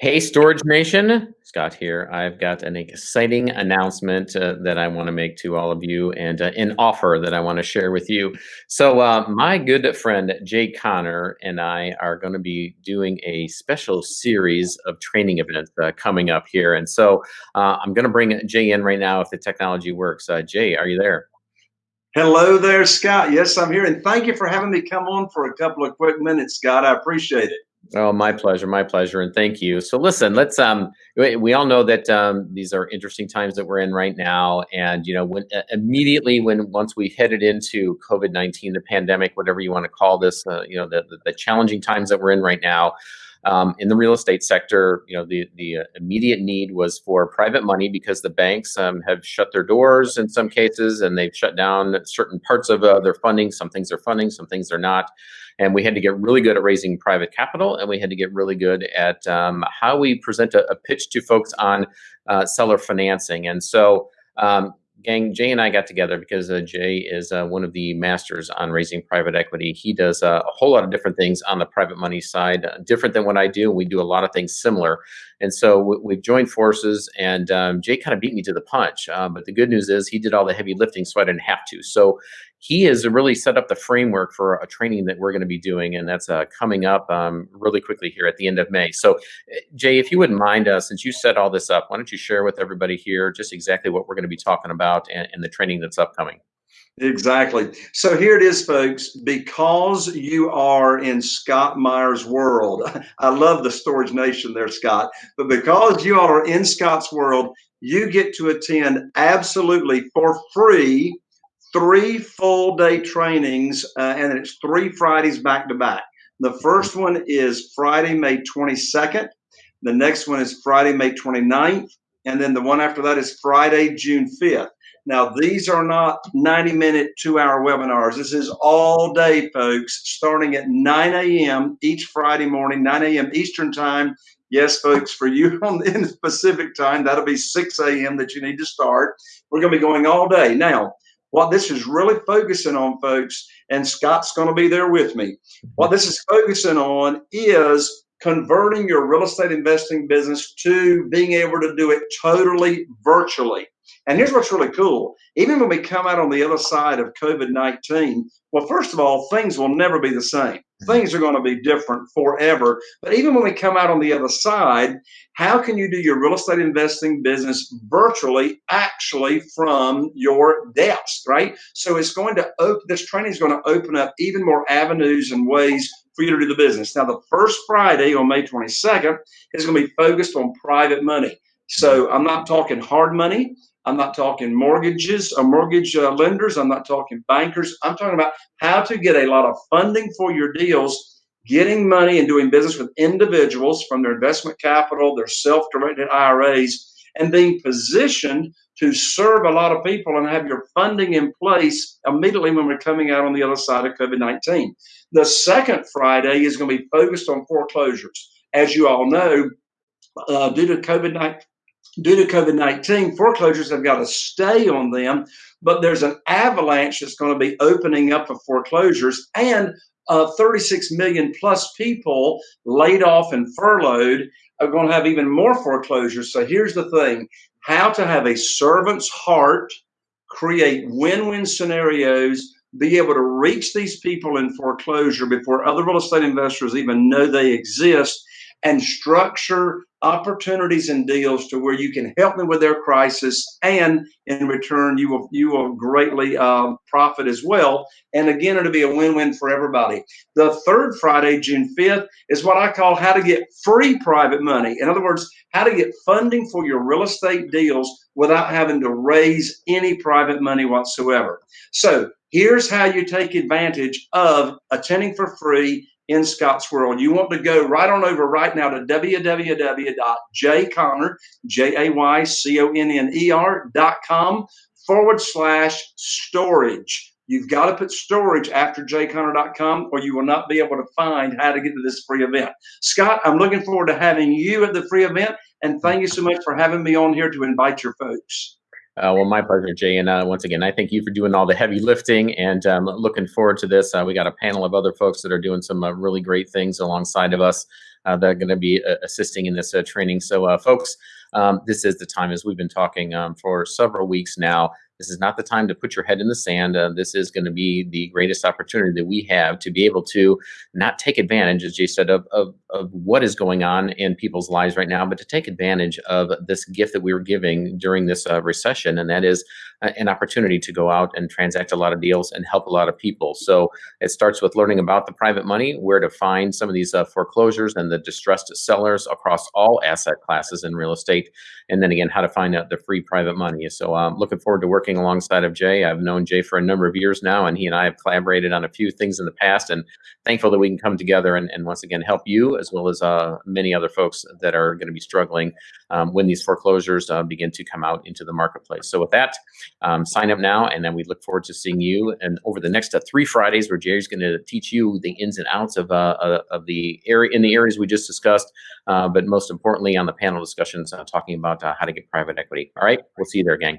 Hey, Storage Nation, Scott here. I've got an exciting announcement uh, that I want to make to all of you and uh, an offer that I want to share with you. So, uh, my good friend Jay Conner and I are going to be doing a special series of training events uh, coming up here. And so, uh, I'm going to bring Jay in right now if the technology works. Uh, Jay, are you there? Hello there, Scott. Yes, I'm here. And thank you for having me come on for a couple of quick minutes, Scott. I appreciate it. Oh, my pleasure, my pleasure, and thank you. So, listen, let's. Um, we, all know that um, these are interesting times that we're in right now, and you know, when uh, immediately when once we headed into COVID nineteen, the pandemic, whatever you want to call this, uh, you know, the, the, the challenging times that we're in right now. Um, in the real estate sector, you know, the the uh, immediate need was for private money because the banks um, have shut their doors in some cases, and they've shut down certain parts of uh, their funding. Some things are funding, some things they're not. And we had to get really good at raising private capital, and we had to get really good at um, how we present a, a, pitch to folks on uh, seller financing. And so um, gang, Jay and I got together because uh, Jay is uh, one of the masters on raising private equity. He does uh, a whole lot of different things on the private money side, uh, different than what I do. We do a lot of things similar. And so we, have joined forces, and um, Jay kind of beat me to the punch. Uh, but the good news is he did all the heavy lifting, so I didn't have to. So he has really set up the framework for a training that we're going to be doing, and that's uh, coming up um, really quickly here at the end of May. So, Jay, if you wouldn't mind, uh, since you set all this up, why don't you share with everybody here just exactly what we're going to be talking about and, and the training that's upcoming? Exactly. So here it is, folks. Because you are in Scott Meyer's world, I love the Storage Nation there, Scott. But because you all are in Scott's world, you get to attend absolutely for free three full day trainings, uh, and it's three Fridays back to back. The first one is Friday, May 22nd. The next one is Friday, May 29th. And then the one after that is Friday, June 5th. Now, these are not 90 minute, two hour webinars. This is all day, folks, starting at 9 a.m. each Friday morning, 9 a.m. Eastern Time. Yes, folks, for you on in Pacific time, that'll be 6 a.m. that you need to start. We're going to be going all day. Now, what this is really focusing on, folks, and Scott's going to be there with me. What this is focusing on is converting your real estate investing business to being able to do it totally virtually. And here's what's really cool. Even when we come out on the other side of COVID 19, well, first of all, things will never be the same. Mm-hmm. Things are going to be different forever. But even when we come out on the other side, how can you do your real estate investing business virtually, actually from your desk, right? So it's going to open, this training is going to open up even more avenues and ways for you to do the business. Now, the first Friday on May 22nd is going to be focused on private money. So. I'm not talking hard money. I'm not talking mortgages or mortgage uh, lenders. I'm not talking bankers. I'm talking about how to get a lot of funding for your deals, getting money and doing business with individuals from their investment capital, their self directed IRAs, and being positioned to serve a lot of people and have your funding in place immediately when we're coming out on the other side of COVID 19. The second Friday is going to be focused on foreclosures. As you all know, uh, due to COVID 19, due to COVID 19, foreclosures have got to stay on them, but there's an avalanche that's going to be opening up of foreclosures and uh, 36 million plus people laid off and furloughed are going to have even more foreclosures. So here's the thing how to have a servant's heart, create win win scenarios, be able to reach these people in foreclosure before other real estate investors even know they exist and structure opportunities and deals to where you can help them with their crisis and in return you will you will greatly uh, profit as well. And again it'll be a win-win for everybody. The third friday june 5th is what i call how to get free private money. In other words how to get funding for your real estate deals without having to raise any private money whatsoever. So here's how you take advantage of attending for free in Scott's World. You want to go right on over right now to www.jayconner, J-A-Y-C-O-N-N-E-R dot com forward slash storage. You've got to put storage after jayconner.com or you will not be able to find how to get to this free event. Scott, I'm looking forward to having you at the free event and thank you so much for having me on here to invite your folks. Uh, well, my pleasure, Jay. And uh, once again, I thank you for doing all the heavy lifting and um, looking forward to this. Uh, we got a panel of other folks that are doing some uh, really great things alongside of us uh, that are going to be uh, assisting in this training. So, folks, um, this is the time, as we've been talking um, for several weeks now, this is not the time to put your head in the sand. Uh, this is going to be the greatest opportunity that we have to be able to not take advantage, as Jay said, of, of, of what is going on in people's lives right now, but to take advantage of this gift that we were giving during this uh, recession, and that is an opportunity to go out and transact a lot of deals and help a lot of people. So it starts with learning about the private money, where to find some of these uh, foreclosures and the distressed sellers across all asset classes in real estate, and then again, how to find out the free private money. So I'm um, looking forward to working alongside of Jay. I've known Jay for a number of years now, and he and I have collaborated on a few things in the past. And thankful that we can come together and, and once again help you as well as uh, many other folks that are going to be struggling um, when these foreclosures uh, begin to come out into the marketplace. So with that, um, sign up now, and then we look forward to seeing you and over the next uh, three Fridays, where Jerry's going to teach you the ins and outs of uh, uh, of the area in the areas we just discussed, uh, but most importantly on the panel discussions talking about how to get private equity. All right, we'll see you there, gang.